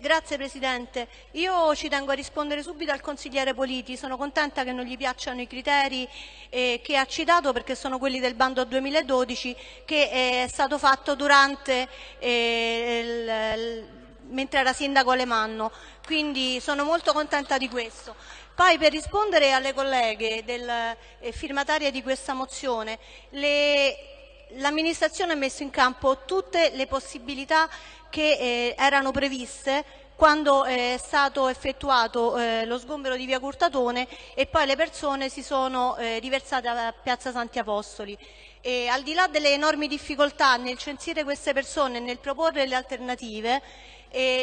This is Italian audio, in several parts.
Grazie Presidente. Io ci tengo a rispondere subito al consigliere Politi. Sono contenta che non gli piacciono i criteri eh, che ha citato perché sono quelli del bando 2012 che è stato fatto durante eh, il, mentre era sindaco Alemanno. Quindi sono molto contenta di questo. Poi per rispondere alle colleghe del, eh, firmatarie di questa mozione, l'amministrazione ha messo in campo tutte le possibilità che eh, erano previste quando è stato effettuato eh, lo sgombero di via Curtatone e poi le persone si sono eh, riversate a piazza Santi Apostoli. E al di là delle enormi difficoltà nel censire queste persone e nel proporre le alternative, eh,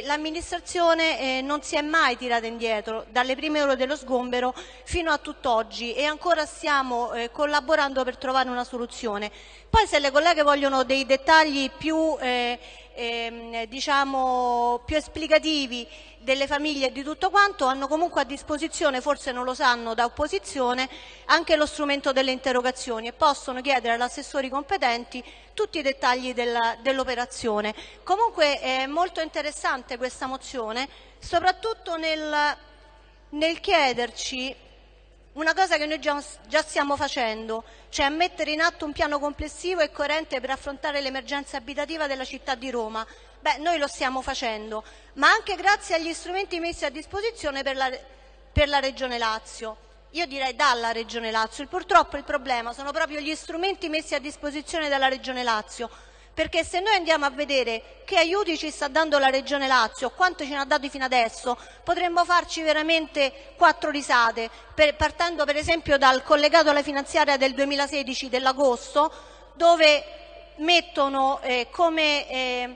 l'amministrazione eh, non si è mai tirata indietro dalle prime ore dello sgombero fino a tutt'oggi e ancora stiamo eh, collaborando per trovare una soluzione. Poi se le colleghe vogliono dei dettagli più eh, ehm, diciamo, più esplicativi delle famiglie e di tutto quanto, hanno comunque a disposizione, forse non lo sanno da opposizione, anche lo strumento delle interrogazioni e possono chiedere agli assessori competenti tutti i dettagli dell'operazione. Comunque è molto interessante questa mozione, soprattutto nel, nel chiederci una cosa che noi già, già, stiamo facendo, cioè mettere in atto un piano complessivo e coerente per affrontare l'emergenza abitativa della città di Roma. Beh, noi lo stiamo facendo, ma anche grazie agli strumenti messi a disposizione per la, per la Regione Lazio. Io direi dalla Regione Lazio. Purtroppo il problema sono proprio gli strumenti messi a disposizione dalla Regione Lazio perché se noi andiamo a vedere che aiuti ci sta dando la Regione Lazio, quanto ce ne ha dato fino adesso, potremmo farci veramente quattro risate, per, partendo per esempio dal collegato alla finanziaria del 2016 dell'agosto, dove mettono, eh, come, eh,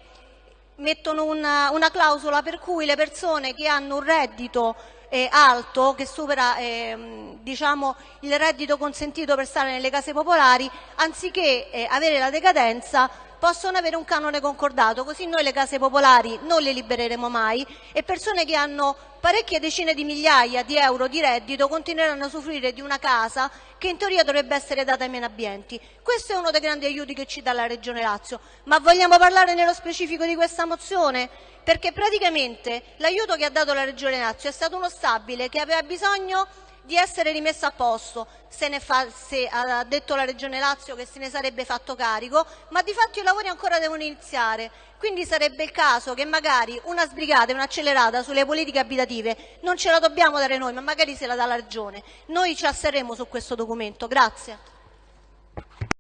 mettono una, una clausola per cui le persone che hanno un reddito eh, alto che supera eh, diciamo, il reddito consentito per stare nelle case popolari, anziché eh, avere la decadenza possono avere un canone concordato, così noi le case popolari non le libereremo mai e persone che hanno parecchie decine di migliaia di euro di reddito continueranno a soffrire di una casa che in teoria dovrebbe essere data ai meno abbienti. Questo è uno dei grandi aiuti che ci dà la Regione Lazio. Ma vogliamo parlare nello specifico di questa mozione? Perché praticamente l'aiuto che ha dato la Regione Lazio è stato uno stabile che aveva bisogno di essere rimessa a posto. Se, fa, se, ha detto la Regione Lazio che se ne sarebbe fatto carico, ma di fatto i lavori ancora devono iniziare. Quindi sarebbe il caso che magari una sbrigata un'accelerata sulle politiche abitative non ce la dobbiamo dare noi, ma magari se la dà la Regione. Noi ci asserremo su questo documento. Grazie.